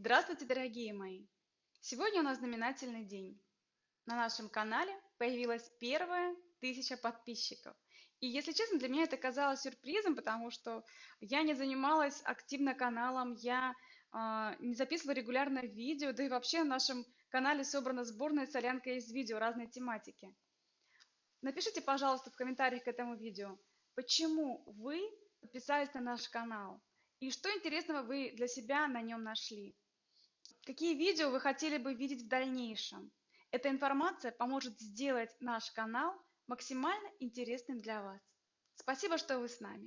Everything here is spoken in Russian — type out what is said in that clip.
Здравствуйте, дорогие мои! Сегодня у нас знаменательный день. На нашем канале появилась первая тысяча подписчиков. И, если честно, для меня это казалось сюрпризом, потому что я не занималась активно каналом, я э, не записывала регулярно видео, да и вообще на нашем канале собрана сборная солянка из видео разной тематики. Напишите, пожалуйста, в комментариях к этому видео, почему вы подписались на наш канал и что интересного вы для себя на нем нашли. Какие видео вы хотели бы видеть в дальнейшем? Эта информация поможет сделать наш канал максимально интересным для вас. Спасибо, что вы с нами.